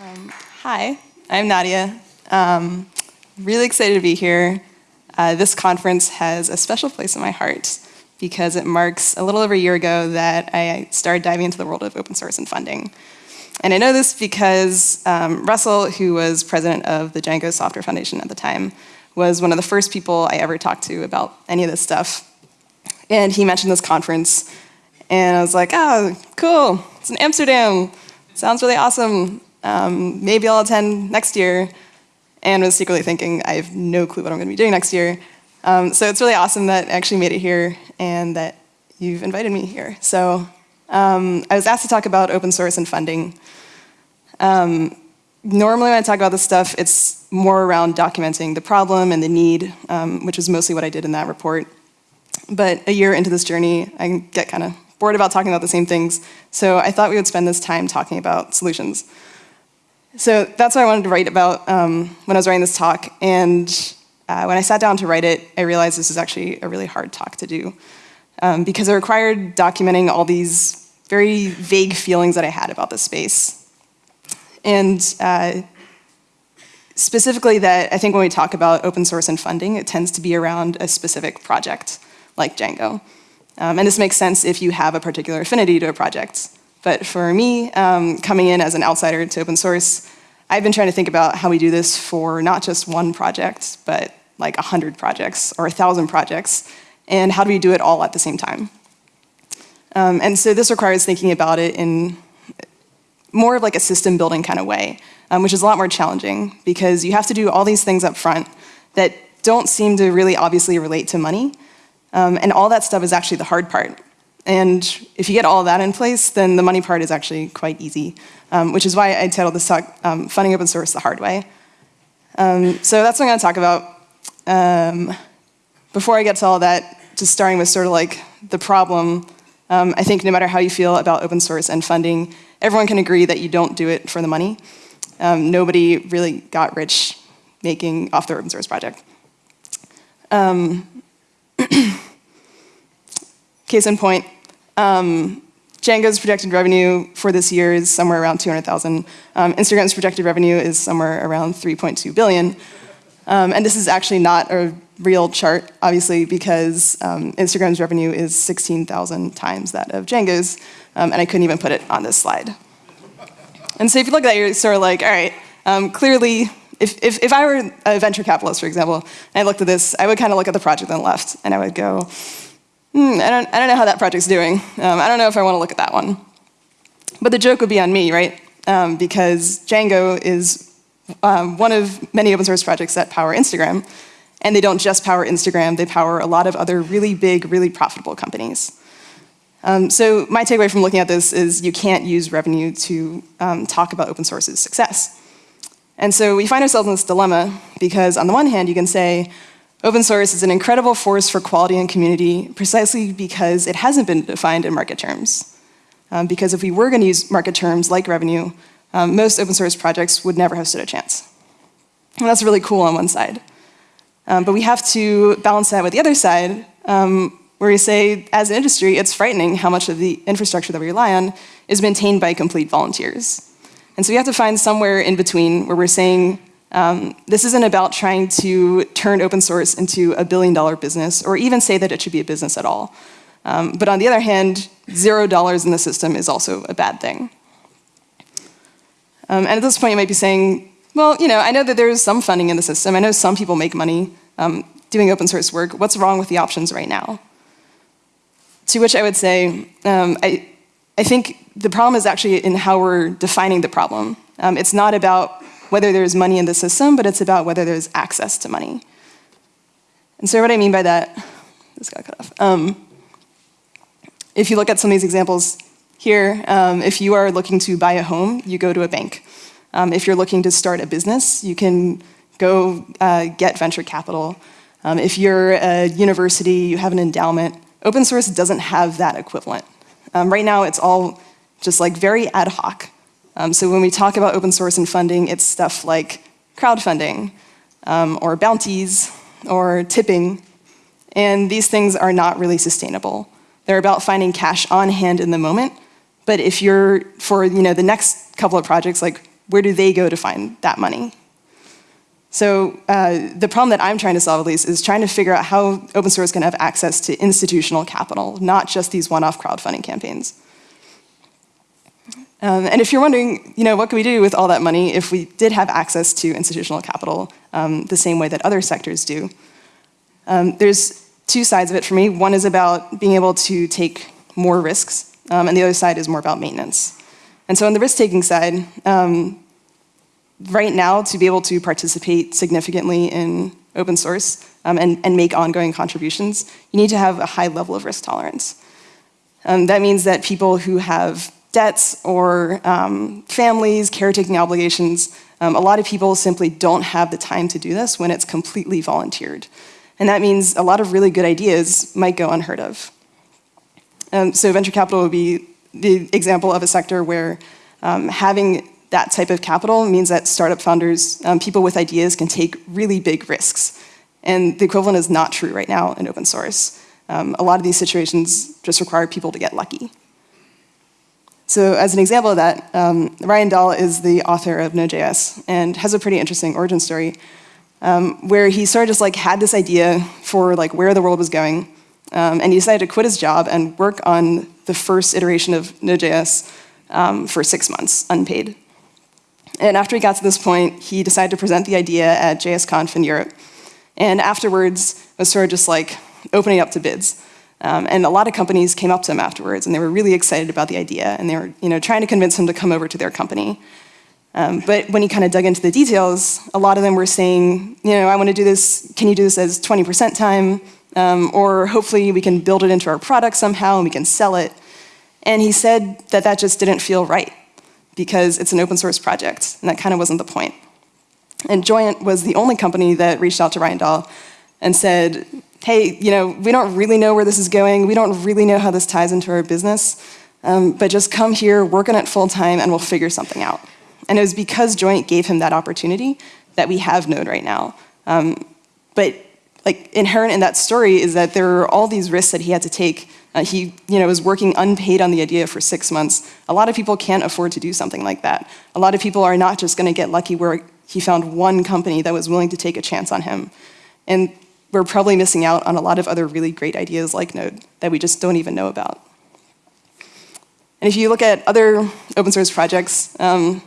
Um, hi, I'm Nadia. Um, really excited to be here. Uh, this conference has a special place in my heart because it marks a little over a year ago that I started diving into the world of open source and funding. And I know this because um, Russell, who was president of the Django Software Foundation at the time, was one of the first people I ever talked to about any of this stuff. And he mentioned this conference, and I was like, oh, cool, it's in Amsterdam. Sounds really awesome. Um, maybe I'll attend next year. And was secretly thinking, I have no clue what I'm going to be doing next year. Um, so it's really awesome that I actually made it here and that you've invited me here. So um, I was asked to talk about open source and funding. Um, normally when I talk about this stuff, it's more around documenting the problem and the need, um, which is mostly what I did in that report. But a year into this journey, I get kind of bored about talking about the same things. So I thought we would spend this time talking about solutions. So that's what I wanted to write about um, when I was writing this talk. And uh, when I sat down to write it, I realized this is actually a really hard talk to do um, because it required documenting all these very vague feelings that I had about this space. And uh, specifically that I think when we talk about open source and funding, it tends to be around a specific project like Django. Um, and this makes sense if you have a particular affinity to a project. But for me, um, coming in as an outsider to open source, I've been trying to think about how we do this for not just one project, but like 100 projects or 1,000 projects, and how do we do it all at the same time? Um, and so this requires thinking about it in more of like a system building kind of way, um, which is a lot more challenging because you have to do all these things up front that don't seem to really obviously relate to money. Um, and all that stuff is actually the hard part. And if you get all that in place, then the money part is actually quite easy, um, which is why I titled this talk, um, Funding Open Source the Hard Way. Um, so that's what I'm gonna talk about. Um, before I get to all that, just starting with sort of like the problem, um, I think no matter how you feel about open source and funding, everyone can agree that you don't do it for the money. Um, nobody really got rich making off their open source project. Case in point, um, Django's projected revenue for this year is somewhere around 200,000. Um, Instagram's projected revenue is somewhere around 3.2 billion. Um, and this is actually not a real chart, obviously, because um, Instagram's revenue is 16,000 times that of Django's, um, and I couldn't even put it on this slide. And so if you look at that, you're sort of like, all right, um, clearly, if, if, if I were a venture capitalist, for example, and I looked at this, I would kind of look at the project on the left, and I would go, hmm, I, don't, I don't know how that project's doing. Um, I don't know if I want to look at that one. But the joke would be on me, right? Um, because Django is um, one of many open source projects that power Instagram. And they don't just power Instagram, they power a lot of other really big, really profitable companies. Um, so my takeaway from looking at this is you can't use revenue to um, talk about open source's success. And so we find ourselves in this dilemma because on the one hand you can say, Open source is an incredible force for quality and community precisely because it hasn't been defined in market terms. Um, because if we were going to use market terms like revenue, um, most open source projects would never have stood a chance. And that's really cool on one side. Um, but we have to balance that with the other side, um, where we say, as an industry, it's frightening how much of the infrastructure that we rely on is maintained by complete volunteers. And so we have to find somewhere in between where we're saying, um, this isn't about trying to turn open source into a billion dollar business or even say that it should be a business at all. Um, but on the other hand, zero dollars in the system is also a bad thing. Um, and at this point you might be saying, well, you know, I know that there's some funding in the system. I know some people make money um, doing open source work. What's wrong with the options right now? To which I would say, um, I, I think the problem is actually in how we're defining the problem. Um, it's not about whether there's money in the system, but it's about whether there's access to money. And so what I mean by that, this got cut off. Um, if you look at some of these examples here, um, if you are looking to buy a home, you go to a bank. Um, if you're looking to start a business, you can go uh, get venture capital. Um, if you're a university, you have an endowment. Open source doesn't have that equivalent. Um, right now, it's all just like very ad hoc. Um, so when we talk about open source and funding, it's stuff like crowdfunding, um, or bounties, or tipping. And these things are not really sustainable. They're about finding cash on hand in the moment. But if you're, for you know, the next couple of projects, like where do they go to find that money? So uh, the problem that I'm trying to solve, at least, is trying to figure out how open source can have access to institutional capital, not just these one-off crowdfunding campaigns. Um, and if you're wondering, you know, what can we do with all that money if we did have access to institutional capital um, the same way that other sectors do? Um, there's two sides of it for me. One is about being able to take more risks, um, and the other side is more about maintenance. And so on the risk-taking side, um, right now, to be able to participate significantly in open source um, and, and, make ongoing contributions, you need to have a high level of risk tolerance. that means that people who have debts or um, families, caretaking obligations. Um, a lot of people simply don't have the time to do this when it's completely volunteered. And that means a lot of really good ideas might go unheard of. Um, so venture capital would be the example of a sector where um, having that type of capital means that startup founders, um, people with ideas can take really big risks. And the equivalent is not true right now in open source. Um, a lot of these situations just require people to get lucky. So as an example of that, um, Ryan Dahl is the author of Node.js and has a pretty interesting origin story um, where he sort of just like had this idea for like where the world was going um, and he decided to quit his job and work on the first iteration of Node.js um, for six months, unpaid. And after he got to this point, he decided to present the idea at JSConf in Europe. And afterwards, was sort of just like opening up to bids. Um, and a lot of companies came up to him afterwards, and they were really excited about the idea, and they were you know, trying to convince him to come over to their company. Um, but when he kind of dug into the details, a lot of them were saying, you know, I want to do this, can you do this as 20% time? Um, or hopefully we can build it into our product somehow and we can sell it. And he said that that just didn't feel right because it's an open source project, and that kind of wasn't the point. And Joyent was the only company that reached out to Ryan Dahl and said, hey, you know, we don't really know where this is going. We don't really know how this ties into our business. Um, but just come here, work on it full time, and we'll figure something out. And it was because Joyent gave him that opportunity that we have Node right now. Um, but like inherent in that story is that there are all these risks that he had to take. Uh, he you know, was working unpaid on the idea for six months. A lot of people can't afford to do something like that. A lot of people are not just going to get lucky where he found one company that was willing to take a chance on him. And we're probably missing out on a lot of other really great ideas like Node that we just don't even know about. And if you look at other open source projects, um,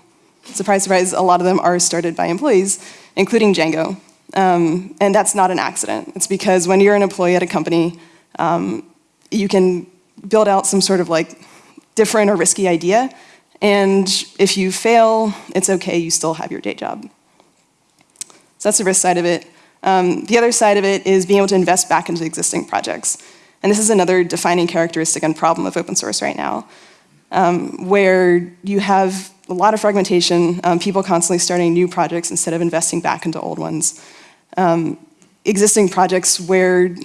surprise, surprise, a lot of them are started by employees, including Django. Um, and that's not an accident. It's because when you're an employee at a company, um, you can build out some sort of like different or risky idea. And if you fail, it's okay, you still have your day job. So that's the risk side of it. Um, the other side of it is being able to invest back into existing projects. And this is another defining characteristic and problem of open source right now, um, where you have a lot of fragmentation, um, people constantly starting new projects instead of investing back into old ones. Um, existing projects where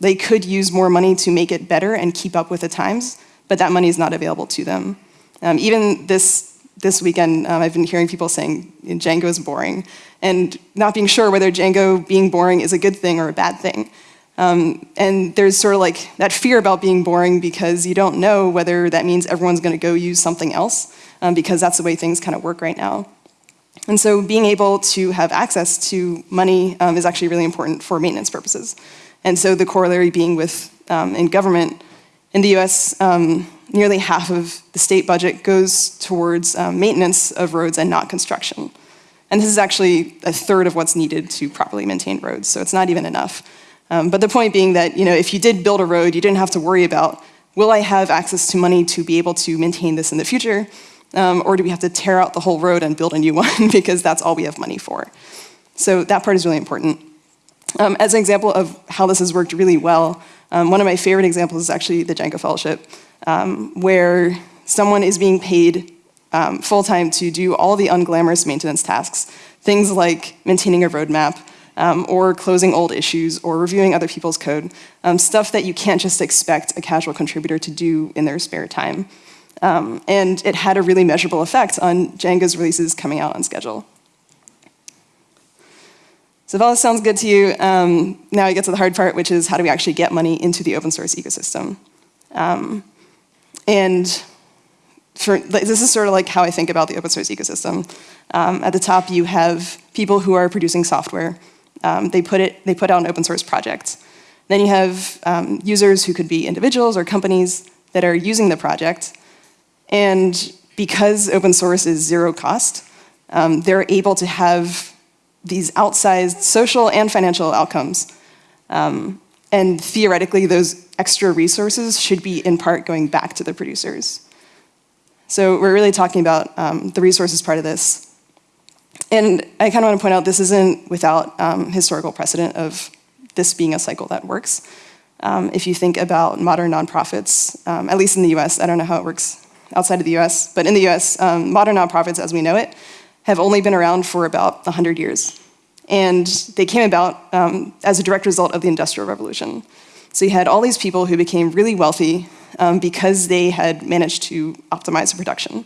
they could use more money to make it better and keep up with the times, but that money is not available to them. Um, even this this weekend, um, I've been hearing people saying Django is boring, and not being sure whether Django being boring is a good thing or a bad thing. Um, and there's sort of like that fear about being boring because you don't know whether that means everyone's going to go use something else, um, because that's the way things kind of work right now. And so being able to have access to money um, is actually really important for maintenance purposes. And so the corollary being with um, in government, in the US, um, nearly half of the state budget goes towards um, maintenance of roads and not construction. And this is actually a third of what's needed to properly maintain roads, so it's not even enough. Um, but the point being that you know, if you did build a road, you didn't have to worry about, will I have access to money to be able to maintain this in the future? Um, or do we have to tear out the whole road and build a new one because that's all we have money for? So that part is really important. Um, as an example of how this has worked really well, um, one of my favorite examples is actually the Django Fellowship um, where someone is being paid um, full-time to do all the unglamorous maintenance tasks, things like maintaining a roadmap, um, or closing old issues, or reviewing other people's code, um, stuff that you can't just expect a casual contributor to do in their spare time. Um, and it had a really measurable effect on Django's releases coming out on schedule. So if all this sounds good to you, um, now we get to the hard part, which is how do we actually get money into the open source ecosystem? Um, and for, this is sort of like how I think about the open source ecosystem. Um, at the top, you have people who are producing software. Um, they, put it, they put out an open source project. Then you have um, users who could be individuals or companies that are using the project. And because open source is zero cost, um, they're able to have these outsized social and financial outcomes. Um, and theoretically, those extra resources should be in part going back to the producers. So we're really talking about um, the resources part of this. And I kind of want to point out this isn't without um, historical precedent of this being a cycle that works. Um, if you think about modern nonprofits, um, at least in the US, I don't know how it works outside of the US, but in the US, um, modern nonprofits as we know it have only been around for about 100 years. And they came about um, as a direct result of the Industrial Revolution. So you had all these people who became really wealthy um, because they had managed to optimize the production.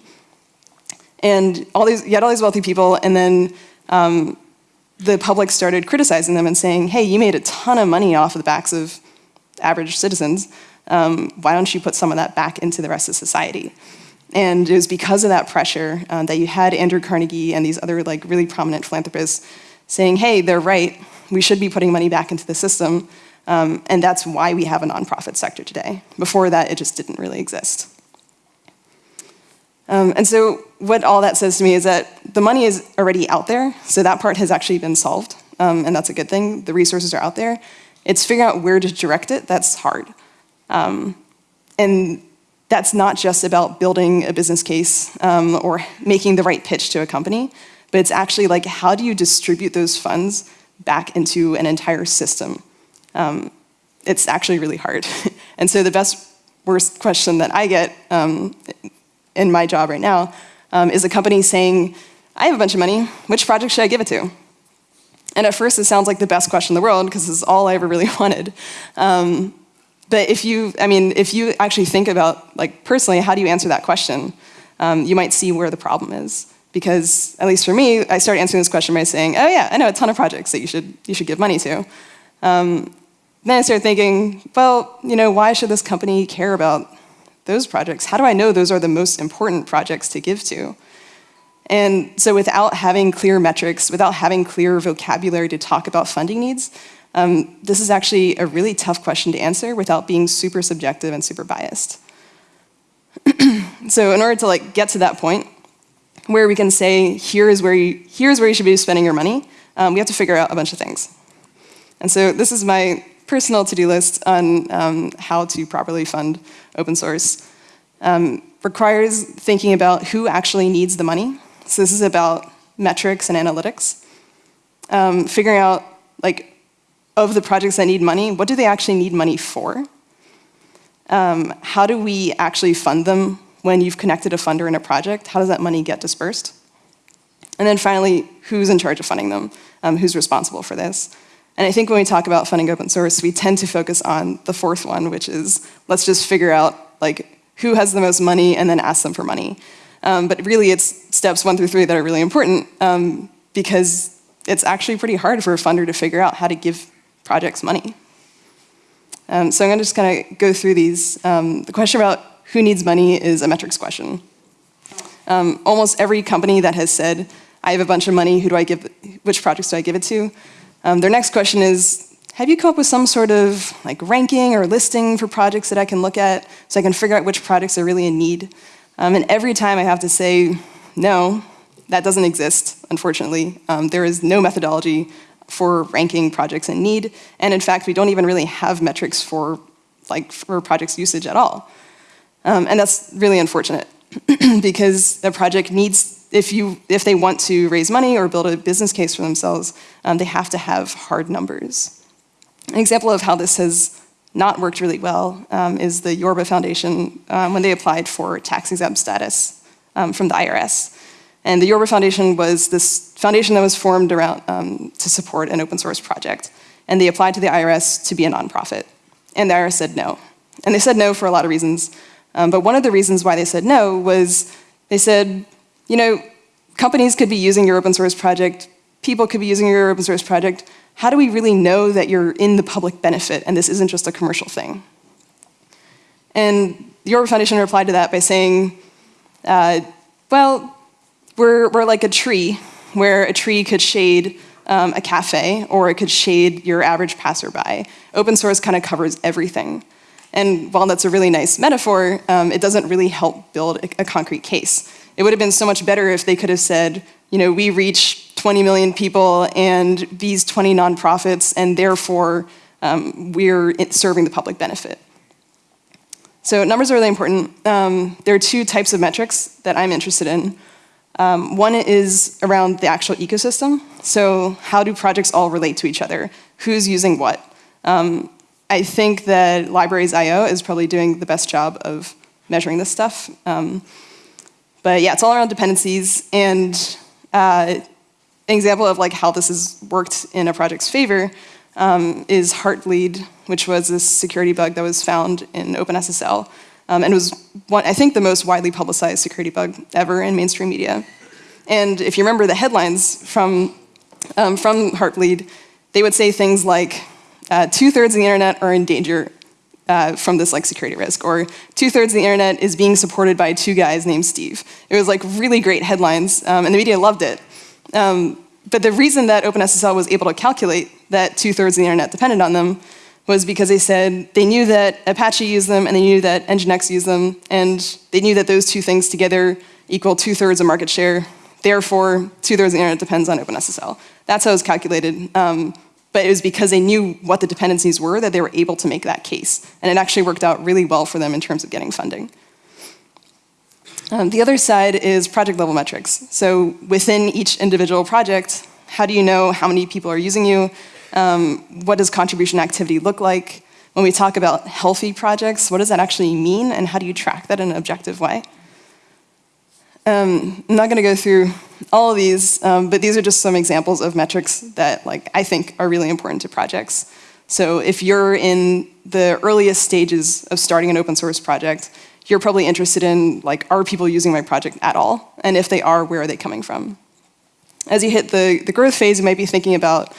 And all these, you had all these wealthy people, and then um, the public started criticizing them and saying, hey, you made a ton of money off of the backs of average citizens. Um, why don't you put some of that back into the rest of society? And it was because of that pressure uh, that you had Andrew Carnegie and these other like really prominent philanthropists saying, hey, they're right, we should be putting money back into the system. Um, and that's why we have a nonprofit sector today. Before that, it just didn't really exist. Um, and so what all that says to me is that the money is already out there, so that part has actually been solved, um, and that's a good thing. The resources are out there. It's figuring out where to direct it that's hard. Um, and that's not just about building a business case um, or making the right pitch to a company, but it's actually like how do you distribute those funds back into an entire system um, it's actually really hard. and so the best, worst question that I get um, in my job right now um, is a company saying, I have a bunch of money, which project should I give it to? And at first it sounds like the best question in the world because it's all I ever really wanted. Um, but if you, I mean, if you actually think about, like personally, how do you answer that question? Um, you might see where the problem is. Because, at least for me, I started answering this question by saying, oh yeah, I know a ton of projects that you should, you should give money to. Um, then I started thinking, well, you know, why should this company care about those projects? How do I know those are the most important projects to give to? And so without having clear metrics, without having clear vocabulary to talk about funding needs, um, this is actually a really tough question to answer without being super subjective and super biased. so in order to like get to that point, where we can say, here is where you, here's where you should be spending your money, um, we have to figure out a bunch of things. And so this is my personal to-do list on um, how to properly fund open source. Um, requires thinking about who actually needs the money. So this is about metrics and analytics. Um, figuring out, like, of the projects that need money, what do they actually need money for? Um, how do we actually fund them when you've connected a funder in a project? How does that money get dispersed? And then finally, who's in charge of funding them? Um, who's responsible for this? And I think when we talk about funding open source, we tend to focus on the fourth one, which is let's just figure out like who has the most money and then ask them for money. Um, but really it's steps one through three that are really important um, because it's actually pretty hard for a funder to figure out how to give projects money. Um, so I'm gonna just kind of go through these. Um, the question about who needs money is a metrics question. Um, almost every company that has said, I have a bunch of money, who do I give, which projects do I give it to? Um, their next question is, have you come up with some sort of like ranking or listing for projects that I can look at so I can figure out which projects are really in need? Um, and every time I have to say, no, that doesn't exist, unfortunately. Um, there is no methodology for ranking projects in need. And in fact, we don't even really have metrics for, like, for projects usage at all. Um, and that's really unfortunate because a project needs if, you, if they want to raise money or build a business case for themselves, um, they have to have hard numbers. An example of how this has not worked really well um, is the Yorba Foundation um, when they applied for tax exempt status um, from the IRS. And the Yorba Foundation was this foundation that was formed around um, to support an open source project. And they applied to the IRS to be a nonprofit. And the IRS said no. And they said no for a lot of reasons. Um, but one of the reasons why they said no was they said, you know, companies could be using your open source project, people could be using your open source project. How do we really know that you're in the public benefit and this isn't just a commercial thing? And the Yorba Foundation replied to that by saying, Uh, well, we're, we're like a tree, where a tree could shade um, a cafe or it could shade your average passerby. Open source kind of covers everything. And while that's a really nice metaphor, um, it doesn't really help build a, a concrete case. It would have been so much better if they could have said, you know, we reach 20 million people and these 20 nonprofits, and therefore um, we're serving the public benefit. So numbers are really important. Um, there are two types of metrics that I'm interested in. Um, one is around the actual ecosystem. So how do projects all relate to each other? Who's using what? Um, I think that Libraries.io is probably doing the best job of measuring this stuff. Um, but yeah, it's all around dependencies. And uh, an example of like how this has worked in a project's favor um, is Heartbleed, which was this security bug that was found in OpenSSL. Um, and was, one, I think, the most widely publicized security bug ever in mainstream media. And if you remember the headlines from, um, from Heartbleed, they would say things like, uh, two-thirds of the internet are in danger uh, from this like security risk, or two-thirds of the internet is being supported by two guys named Steve. It was like really great headlines, um, and the media loved it. Um, but the reason that OpenSSL was able to calculate that two-thirds of the internet depended on them was because they said they knew that Apache used them and they knew that Nginx used them, and they knew that those two things together equal two-thirds of market share. Therefore, two-thirds of the internet depends on OpenSSL. That's how it was calculated. Um, but it was because they knew what the dependencies were that they were able to make that case. And it actually worked out really well for them in terms of getting funding. Um, the other side is project level metrics. So within each individual project, how do you know how many people are using you? Um, what does contribution activity look like? When we talk about healthy projects, what does that actually mean and how do you track that in an objective way? Um, I'm not going to go through all of these, um, but these are just some examples of metrics that like I think are really important to projects. So if you're in the earliest stages of starting an open source project, you're probably interested in like, are people using my project at all? And if they are, where are they coming from? As you hit the, the growth phase, you might be thinking about,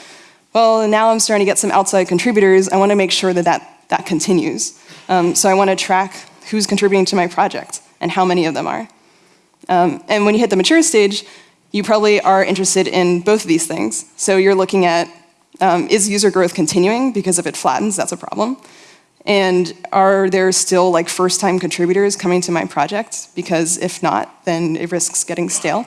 well, now I'm starting to get some outside contributors. I want to make sure that that, that continues. Um, so I want to track who's contributing to my project and how many of them are. Um, and when you hit the mature stage, you probably are interested in both of these things. So you're looking at, um, is user growth continuing? Because if it flattens, that's a problem. And are there still like first-time contributors coming to my project? Because if not, then it risks getting stale.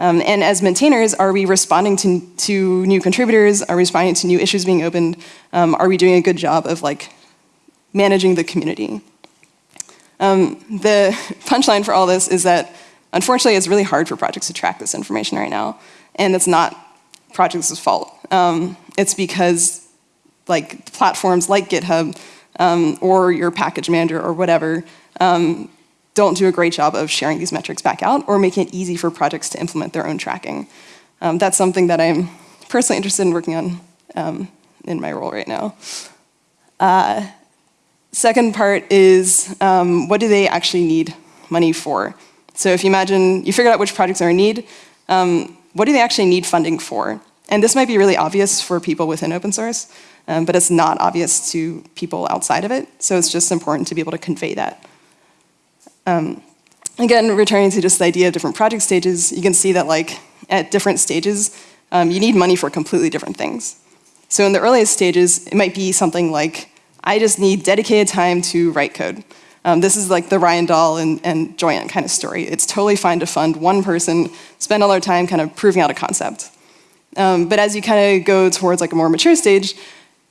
Um, and as maintainers, are we responding to, to new contributors? Are we responding to new issues being opened? Um, are we doing a good job of like managing the community? Um, the punchline for all this is that Unfortunately, it's really hard for projects to track this information right now, and it's not projects' fault. Um, it's because like platforms like GitHub um, or your package manager or whatever um, don't do a great job of sharing these metrics back out or making it easy for projects to implement their own tracking. Um, that's something that I'm personally interested in working on um, in my role right now. Uh, second part is um, what do they actually need money for? So if you imagine, you figured out which projects are in need, um, what do they actually need funding for? And this might be really obvious for people within open source, um, but it's not obvious to people outside of it. So it's just important to be able to convey that. Um, again, returning to just the idea of different project stages, you can see that like at different stages, um, you need money for completely different things. So in the earliest stages, it might be something like, I just need dedicated time to write code. Um, this is like the Ryan Dahl and, and Joyent kind of story. It's totally fine to fund one person, spend all their time kind of proving out a concept. Um, but as you kind of go towards like a more mature stage,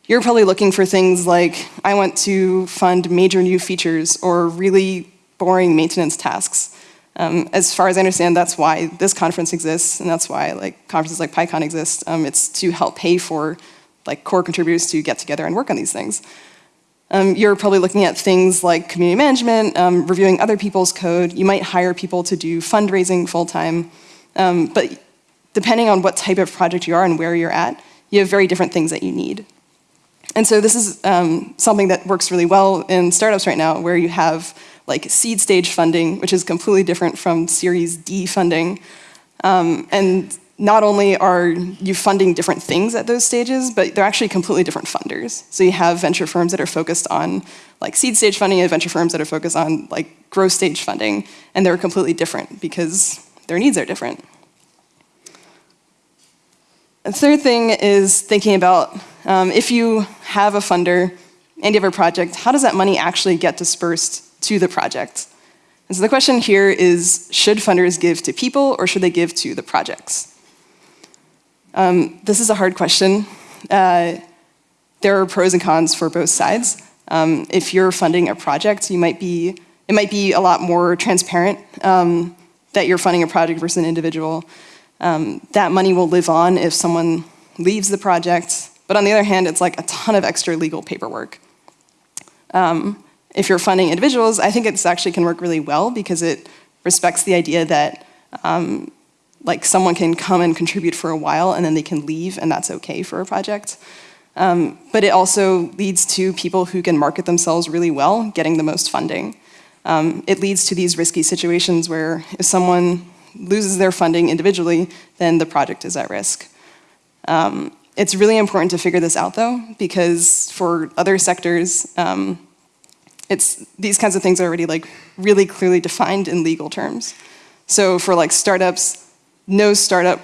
you're probably looking for things like, I want to fund major new features or really boring maintenance tasks. Um, as far as I understand, that's why this conference exists, and that's why like conferences like PyCon exist. Um, it's to help pay for like core contributors to get together and work on these things. Um, you're probably looking at things like community management, um, reviewing other people's code. You might hire people to do fundraising full-time. Um, but depending on what type of project you are and where you're at, you have very different things that you need. And so this is um, something that works really well in startups right now, where you have like seed stage funding, which is completely different from Series D funding. Um, and not only are you funding different things at those stages, but they're actually completely different funders. So you have venture firms that are focused on like seed stage funding and venture firms that are focused on like growth stage funding, and they're completely different because their needs are different. The third thing is thinking about um, if you have a funder and you have a project, how does that money actually get dispersed to the project? And so the question here is, should funders give to people or should they give to the projects? Um, this is a hard question. Uh, there are pros and cons for both sides. Um, if you're funding a project, you might be, it might be a lot more transparent um, that you're funding a project versus an individual. Um, that money will live on if someone leaves the project. But on the other hand, it's like a ton of extra legal paperwork. Um, if you're funding individuals, I think it's actually can work really well because it respects the idea that um, like someone can come and contribute for a while and then they can leave and that's okay for a project. Um, but it also leads to people who can market themselves really well, getting the most funding. Um, it leads to these risky situations where if someone loses their funding individually, then the project is at risk. Um, it's really important to figure this out though, because for other sectors, um, it's, these kinds of things are already like really clearly defined in legal terms. So for like startups, no startup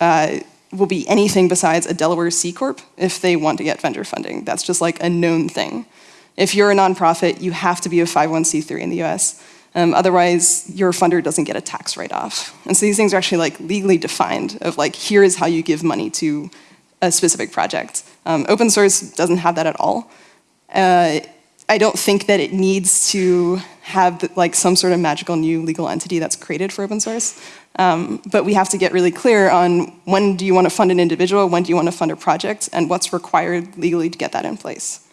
uh, will be anything besides a Delaware C Corp if they want to get vendor funding. That's just like a known thing. If you're a nonprofit, you have to be a 501c3 in the US. Um, otherwise, your funder doesn't get a tax write-off. And so these things are actually like legally defined of like, here is how you give money to a specific project. Um, open source doesn't have that at all. Uh, I don't think that it needs to have like some sort of magical new legal entity that's created for open source. Um, but we have to get really clear on when do you want to fund an individual, when do you want to fund a project, and what's required legally to get that in place.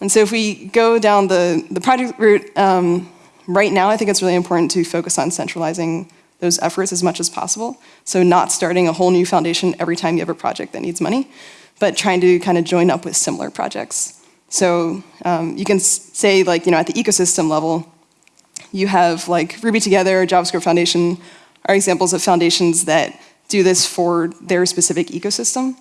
And so if we go down the, the project route, um, right now I think it's really important to focus on centralizing those efforts as much as possible. So not starting a whole new foundation every time you have a project that needs money, but trying to kind of join up with similar projects. So um, you can say like, you know, at the ecosystem level, you have like Ruby Together, JavaScript Foundation are examples of foundations that do this for their specific ecosystem.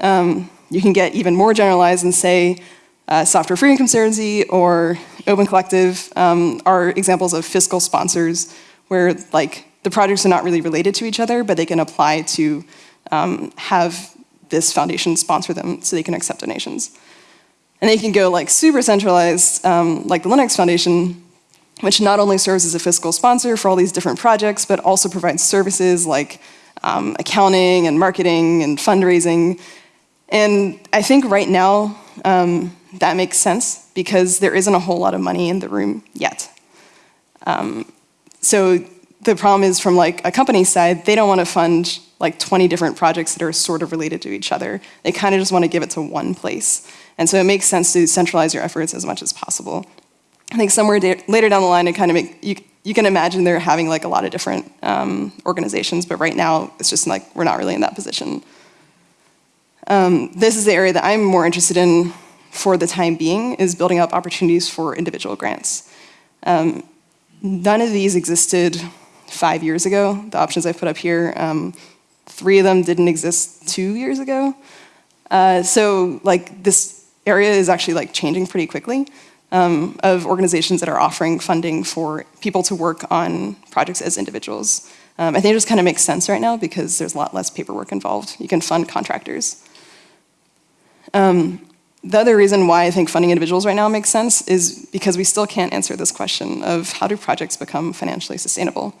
Um, you can get even more generalized and say uh, Software Freedom Conservancy or Open Collective um, are examples of fiscal sponsors where like the projects are not really related to each other, but they can apply to um, have this foundation sponsor them so they can accept donations. And they can go like super centralized, um, like the Linux Foundation, which not only serves as a fiscal sponsor for all these different projects, but also provides services like um, accounting and marketing and fundraising. And I think right now, um, that makes sense because there isn't a whole lot of money in the room yet. Um, so the problem is from like a company side, they don't want to fund like 20 different projects that are sort of related to each other. They kind of just want to give it to one place. And so it makes sense to centralize your efforts as much as possible. I think somewhere later down the line, it kind of make, you, you can imagine they're having like a lot of different um, organizations, but right now it's just like we're not really in that position. Um, this is the area that I'm more interested in for the time being, is building up opportunities for individual grants. Um, none of these existed five years ago, the options I put up here. Um, three of them didn't exist two years ago. Uh, so like this area is actually like changing pretty quickly um, of organizations that are offering funding for people to work on projects as individuals. Um, I think it just kind of makes sense right now because there's a lot less paperwork involved. You can fund contractors. Um, the other reason why I think funding individuals right now makes sense is because we still can't answer this question of how do projects become financially sustainable.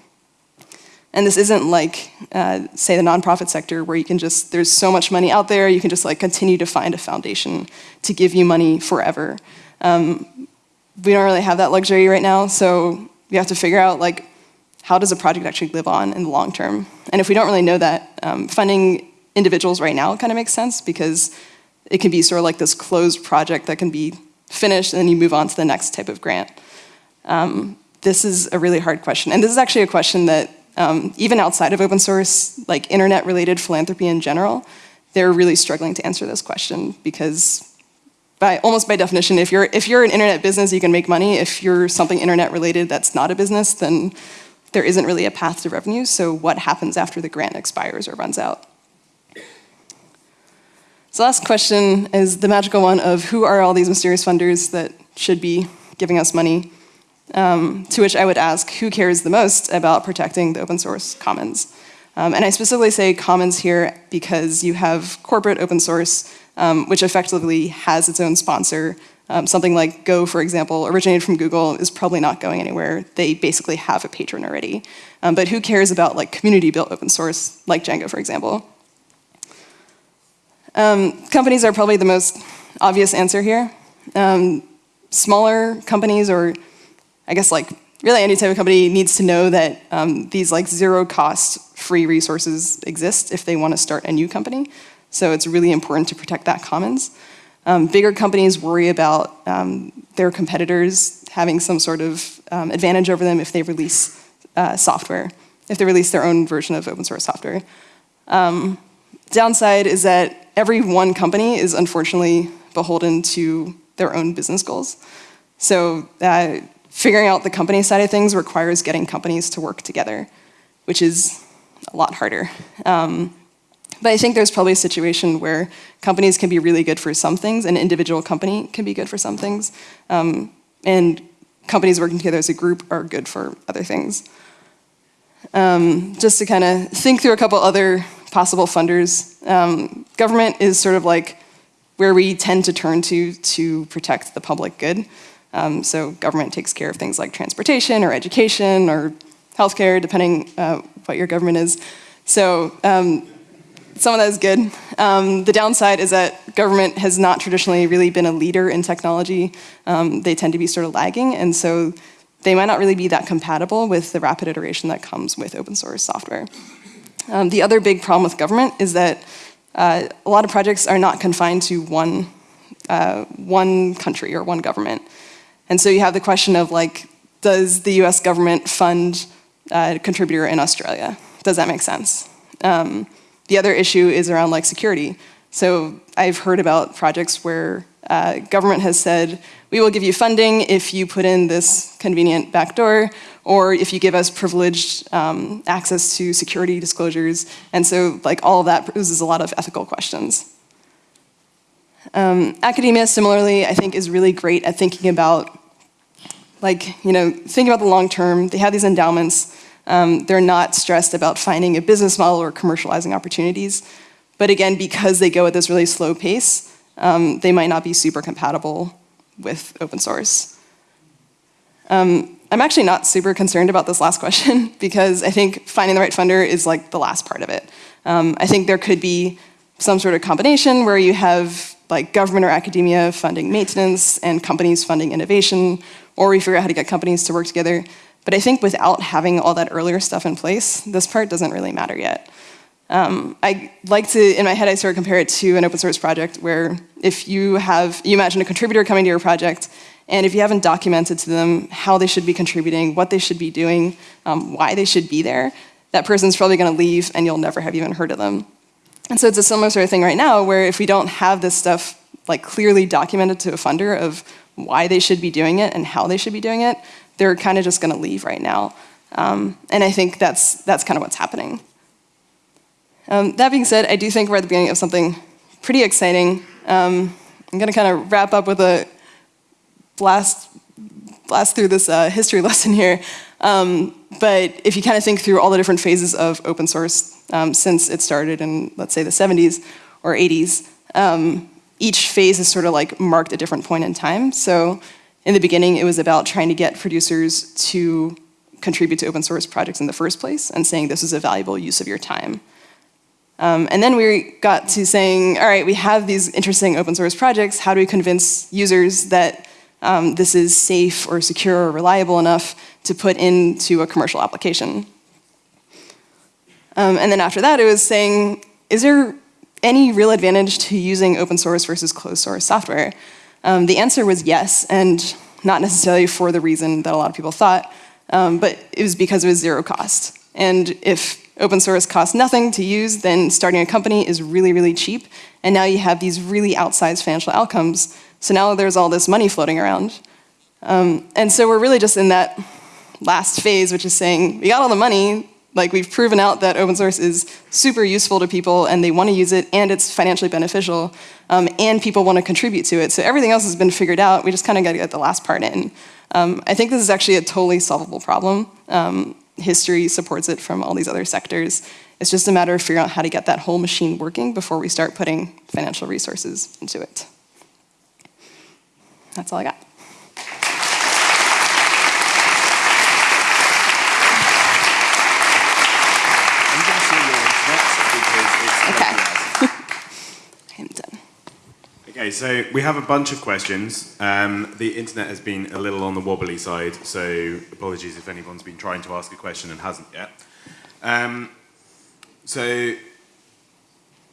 And this isn't like, uh, say, the nonprofit sector where you can just, there's so much money out there, you can just like continue to find a foundation to give you money forever. Um, we don't really have that luxury right now, so we have to figure out like, how does a project actually live on in the long term? And if we don't really know that, um, funding individuals right now kind of makes sense because it can be sort of like this closed project that can be finished and then you move on to the next type of grant. Um, this is a really hard question. And this is actually a question that um, even outside of open source, like internet related philanthropy in general, they're really struggling to answer this question because by almost by definition, if you're, if you're an internet business, you can make money. If you're something internet related that's not a business, then there isn't really a path to revenue. So what happens after the grant expires or runs out? So last question is the magical one of who are all these mysterious funders that should be giving us money. Um, to which I would ask, who cares the most about protecting the open source commons? Um, and I specifically say commons here because you have corporate open source, um, which effectively has its own sponsor. Um, something like Go, for example, originated from Google, is probably not going anywhere. They basically have a patron already. Um, but who cares about like community-built open source, like Django, for example? Um, companies are probably the most obvious answer here. Smaller companies, or I guess like really any type of company needs to know that um, these like zero cost free resources exist if they want to start a new company. So it's really important to protect that commons. Um, bigger companies worry about um, their competitors having some sort of um, advantage over them if they release uh, software, if they release their own version of open source software. Um, downside is that every one company is unfortunately beholden to their own business goals. So uh, figuring out the company side of things requires getting companies to work together, which is a lot harder. Um, but I think there's probably a situation where companies can be really good for some things, an individual company can be good for some things, um, and companies working together as a group are good for other things. Um, just to kind of think through a couple other possible funders, um, government is sort of like where we tend to turn to to protect the public good. Um, so government takes care of things like transportation or education or healthcare, depending uh, what your government is. So um, some of that is good. Um, the downside is that government has not traditionally really been a leader in technology. Um, they tend to be sort of lagging, and so they might not really be that compatible with the rapid iteration that comes with open source software. Um, the other big problem with government is that uh, a lot of projects are not confined to one, uh, one country or one government. And so you have the question of like, does the US government fund a contributor in Australia? Does that make sense? Um, the other issue is around like security. So I've heard about projects where uh, government has said, we will give you funding if you put in this convenient backdoor, or if you give us privileged um, access to security disclosures. And so like all of that poses a lot of ethical questions. Um, academia, similarly, I think is really great at thinking about, like, you know, thinking about the long term. They have these endowments. Um, they're not stressed about finding a business model or commercializing opportunities. But again, because they go at this really slow pace, um, they might not be super compatible with open source. Um, I'm actually not super concerned about this last question because I think finding the right funder is like the last part of it. Um, I think there could be some sort of combination where you have like government or academia funding maintenance and companies funding innovation, or we figure out how to get companies to work together. But I think without having all that earlier stuff in place, this part doesn't really matter yet. Um, I like to, in my head, I sort of compare it to an open source project where if you have, you imagine a contributor coming to your project, and if you haven't documented to them how they should be contributing, what they should be doing, um, why they should be there, that person's probably gonna leave and you'll never have even heard of them. And so it's a similar sort of thing right now where if we don't have this stuff like clearly documented to a funder of why they should be doing it and how they should be doing it, they're kind of just going to leave right now. Um, and I think that's, that's kind of what's happening. Um, that being said, I do think we're at the beginning of something pretty exciting. Um, I'm going to kind of wrap up with a blast, blast through this uh, history lesson here. Um, but if you kind of think through all the different phases of open source um, since it started in, let's say, the 70s or 80s, um, each phase is sort of like marked a different point in time. So in the beginning, it was about trying to get producers to contribute to open source projects in the first place and saying this is a valuable use of your time. Um, and then we got to saying, all right, we have these interesting open source projects. How do we convince users that um, this is safe or secure or reliable enough to put into a commercial application? Um, and then after that, it was saying, is there any real advantage to using open source versus closed source software? Um, the answer was yes, and not necessarily for the reason that a lot of people thought, um, but it was because it was zero cost. And if open source costs nothing to use, then starting a company is really, really cheap, and now you have these really outsized financial outcomes. So now there's all this money floating around. Um, and so we're really just in that last phase, which is saying, we got all the money, Like we've proven out that open source is super useful to people and they want to use it and it's financially beneficial um, and people want to contribute to it. So everything else has been figured out. We just kind of got to get the last part in. Um, I think this is actually a totally solvable problem. Um, history supports it from all these other sectors. It's just a matter of figuring out how to get that whole machine working before we start putting financial resources into it. That's all I got. Okay, so we have a bunch of questions. Um, the internet has been a little on the wobbly side, so apologies if anyone's been trying to ask a question and hasn't yet. Um, so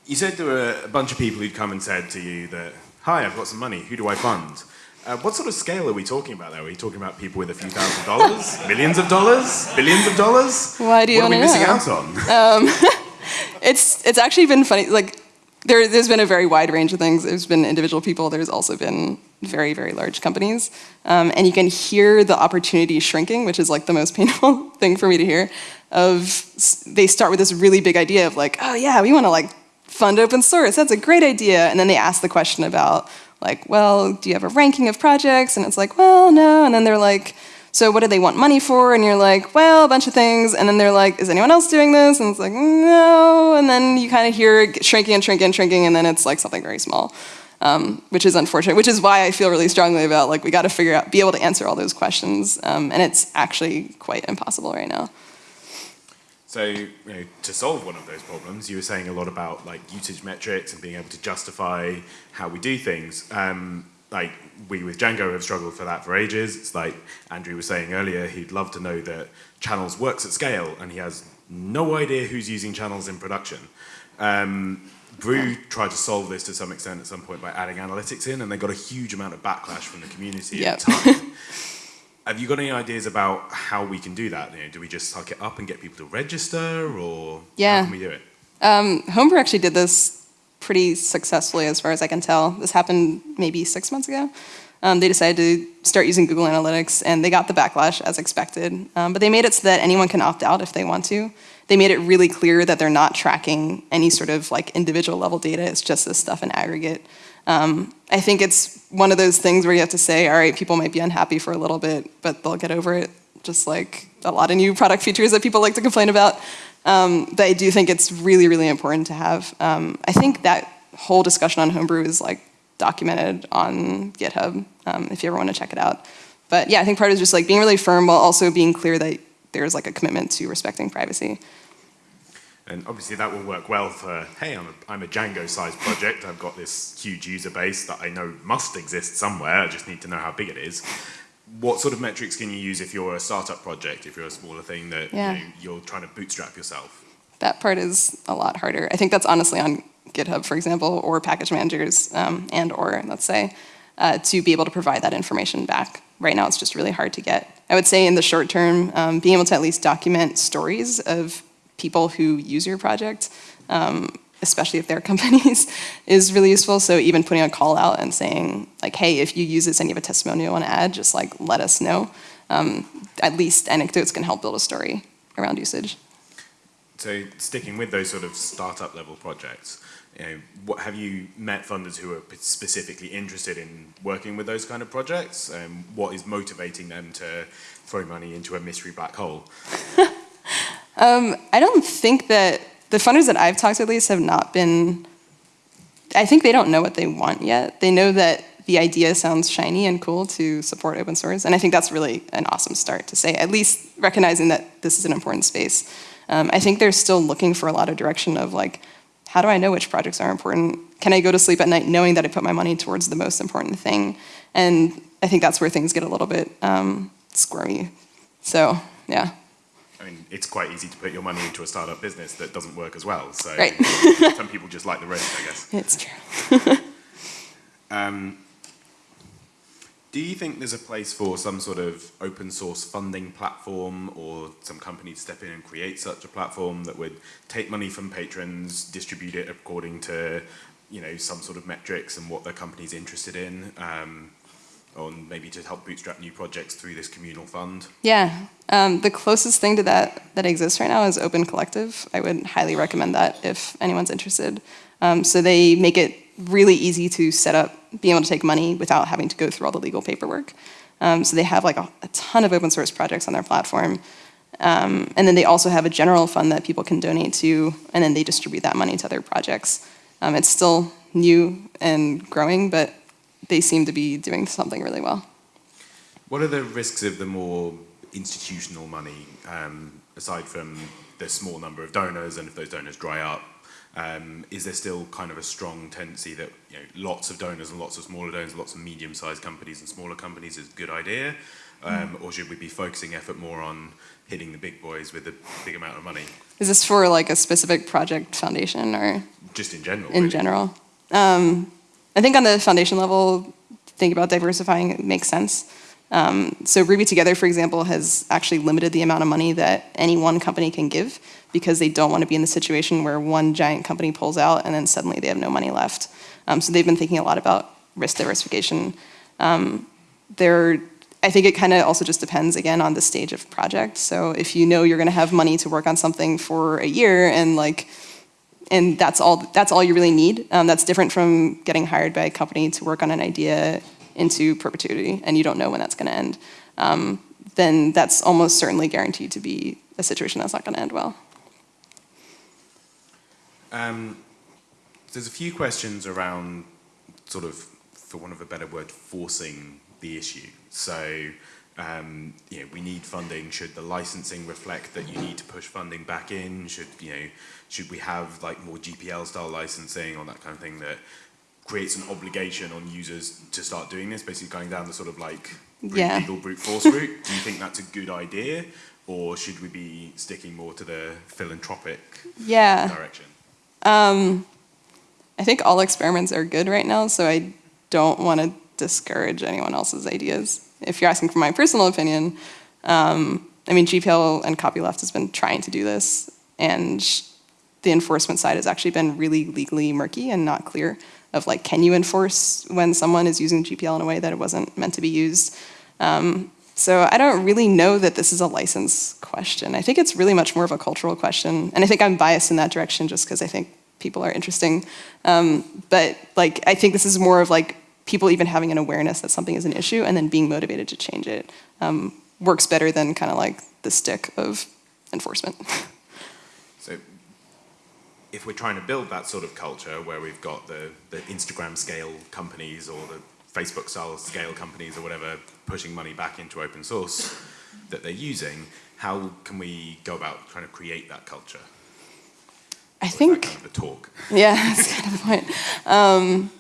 you said there were a bunch of people who'd come and said to you that, hi, I've got some money, who do I fund? Uh, what sort of scale are we talking about there? Are we talking about people with a few thousand dollars? millions of dollars? Billions of dollars? Why do you What are we missing know? out on? Um, it's it's actually been funny. Like there, there's been a very wide range of things. There's been individual people. There's also been very very large companies, um, and you can hear the opportunity shrinking, which is like the most painful thing for me to hear. Of they start with this really big idea of like, oh yeah, we want to like fund open source. That's a great idea, and then they ask the question about like, well, do you have a ranking of projects? And it's like, well, no. And then they're like, so what do they want money for? And you're like, well, a bunch of things. And then they're like, is anyone else doing this? And it's like, no. And then you kind of hear shrinking and shrinking and shrinking, and then it's like something very small, um, which is unfortunate. Which is why I feel really strongly about like we got to figure out, be able to answer all those questions, um, and it's actually quite impossible right now. So, you know, to solve one of those problems, you were saying a lot about like usage metrics and being able to justify how we do things. Um, like we with Django have struggled for that for ages. It's like Andrew was saying earlier, he'd love to know that channels works at scale, and he has no idea who's using channels in production. Um, Brew tried to solve this to some extent at some point by adding analytics in, and they got a huge amount of backlash from the community at the time. Have you got any ideas about how we can do that? You know, do we just suck it up and get people to register, or Yeah. how can we do it? Um, Homebrew actually did this pretty successfully, as far as I can tell. This happened maybe six months ago. Um, they decided to start using Google Analytics, and they got the backlash as expected. Um, but they made it so that anyone can opt out if they want to. They made it really clear that they're not tracking any sort of like individual level data. It's just this stuff in aggregate. Um, I think it's one of those things where you have to say, all right, people might be unhappy for a little bit, but they'll get over it. Just like a lot of new product features that people like to complain about. Um, but I do think it's really, really important to have. Um, I think that whole discussion on Homebrew is like documented on GitHub, um, if you ever want to check it out. But yeah, I think part of it is just like being really firm while also being clear that there's like a commitment to respecting privacy. And obviously that will work well for, hey, I'm a, I'm a Django-sized project. I've got this huge user base that I know must exist somewhere. I just need to know how big it is. What sort of metrics can you use if you're a startup project, if you're a smaller thing that Yeah. you know, you're trying to bootstrap yourself? That part is a lot harder. I think that's honestly on GitHub, for example, or package managers, um, and or, let's say, uh, to be able to provide that information back. Right now, it's just really hard to get. I would say in the short term, um, being able to at least document stories of people who use your project, um, especially if they're companies, is really useful. So even putting a call out and saying, like, hey, if you use this and you have a testimonial you want to add, just like let us know. Um, at least anecdotes can help build a story around usage. So sticking with those sort of startup level projects, you know, what, have you met funders who are specifically interested in working with those kind of projects? Um, what is motivating them to throw money into a mystery black hole? Um, I don't think that the funders that I've talked to at least have not been. I think they don't know what they want yet. They know that the idea sounds shiny and cool to support open source, and I think that's really an awesome start to say. At least recognizing that this is an important space. Um, I think they're still looking for a lot of direction of like, how do I know which projects are important? Can I go to sleep at night knowing that I put my money towards the most important thing? And I think that's where things get a little bit um, squirmy. So yeah. I mean, it's quite easy to put your money into a startup business that doesn't work as well. So Right. some people just like the risk, I guess. It's true. Um, do you think there's a place for some sort of open source funding platform or some company to step in and create such a platform that would take money from patrons, distribute it according to, you know, some sort of metrics and what the company's interested in, um, or maybe to help bootstrap new projects through this communal fund? Yeah, Um, the closest thing to that that exists right now is Open Collective. I would highly recommend that if anyone's interested. Um, so they make it really easy to set up, being able to take money without having to go through all the legal paperwork. Um, so they have like a, a, ton of open source projects on their platform. Um, and then they also have a general fund that people can donate to, and then they distribute that money to other projects. Um, it's still new and growing, but they seem to be doing something really well. What are the risks of the more institutional money, um, aside from the small number of donors, and if those donors dry up, um, is there still kind of a strong tendency that you know, lots of donors and lots of smaller donors, lots of medium-sized companies and smaller companies is a good idea? Um, or should we be focusing effort more on hitting the big boys with a big amount of money? Is this for like a specific project foundation or? Just in general. In really? general. Um, I think on the foundation level, think about diversifying makes sense. Um, so Ruby Together, for example, has actually limited the amount of money that any one company can give because they don't want to be in the situation where one giant company pulls out and then suddenly they have no money left. Um, so they've been thinking a lot about risk diversification. Um, they're, I think it kind of also just depends again on the stage of project. So if you know you're going to have money to work on something for a year and like, and that's all that's all you really need. Um, that's different from getting hired by a company to work on an idea into perpetuity, and you don't know when that's going to end. Um, then that's almost certainly guaranteed to be a situation that's not going to end well. Um, there's a few questions around sort of, for want of a better word, forcing the issue. So, um, you know, we need funding. Should the licensing reflect that you need to push funding back in? Should, you know, should we have like more GPL style licensing or that kind of thing that creates an obligation on users to start doing this, basically going down the sort of like yeah. legal brute force route? Do you think that's a good idea? Or should we be sticking more to the philanthropic yeah. direction? Um, I think all experiments are good right now, so I don't want to discourage anyone else's ideas. If you're asking for my personal opinion, um, I mean, GPL and Copyleft has been trying to do this, and the enforcement side has actually been really legally murky and not clear of like, can you enforce when someone is using GPL in a way that it wasn't meant to be used? Um, so I don't really know that this is a license question. I think it's really much more of a cultural question. And I think I'm biased in that direction just because I think people are interesting. Um, but like, I think this is more of like people even having an awareness that something is an issue and then being motivated to change it um, works better than kind of like the stick of enforcement. so if we're trying to build that sort of culture where we've got the, the Instagram scale companies or the Facebook style scale companies or whatever pushing money back into open source that they're using, how can we go about trying to create that culture? I think kind of a talk. Yeah, that's kind of the point. Um,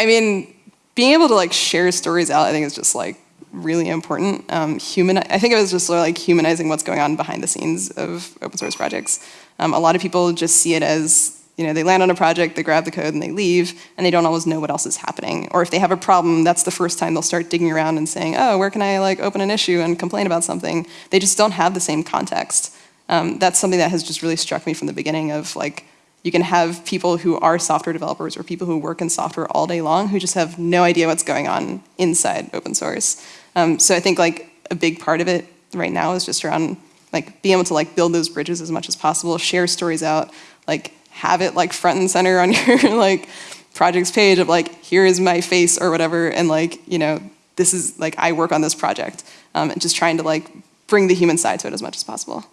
I mean, being able to like share stories out, I think is just like really important. Um, human, I think it was just like humanizing what's going on behind the scenes of open source projects. Um, a lot of people just see it as you know, they land on a project, they grab the code and they leave, and they don't always know what else is happening. Or if they have a problem, that's the first time they'll start digging around and saying, oh, where can I like open an issue and complain about something? They just don't have the same context. Um, that's something that has just really struck me from the beginning of like, you can have people who are software developers or people who work in software all day long who just have no idea what's going on inside open source. Um, so I think like a big part of it right now is just around like being able to like build those bridges as much as possible, share stories out, like have it like front and center on your like projects page of like, here is my face or whatever, and like, you know, this is like, I work on this project. Um, and just trying to like bring the human side to it as much as possible.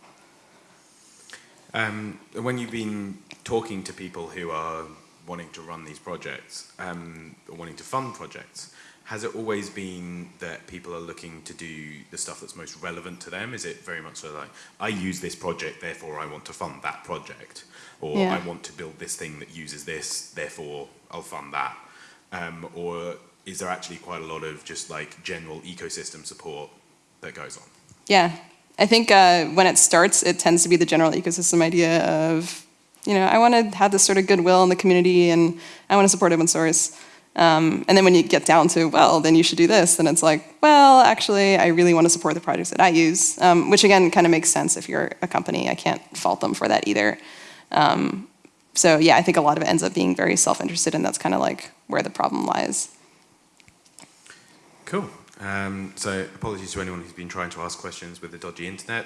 Um, when you've been talking to people who are wanting to run these projects, um, or wanting to fund projects, has it always been that people are looking to do the stuff that's most relevant to them? Is it very much so like, I use this project, therefore I want to fund that project? Or yeah. I want to build this thing that uses this, therefore I'll fund that? Um, or is there actually quite a lot of just like general ecosystem support that goes on? Yeah, I think uh, when it starts, it tends to be the general ecosystem idea of, you know, I want to have this sort of goodwill in the community and I want to support open source. Um, and then when you get down to, well, then you should do this, then it's like, well, actually, I really want to support the projects that I use, um, which again kind of makes sense if you're a company. I can't fault them for that either. Um, so yeah, I think a lot of it ends up being very self-interested, and that's kind of like where the problem lies. Cool. Um, so apologies to anyone who's been trying to ask questions with the dodgy internet.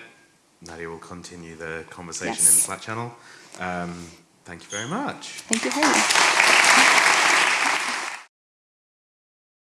Nadia will continue the conversation in the Yes. Slack channel. Um, thank you very much. Thank you, Harry.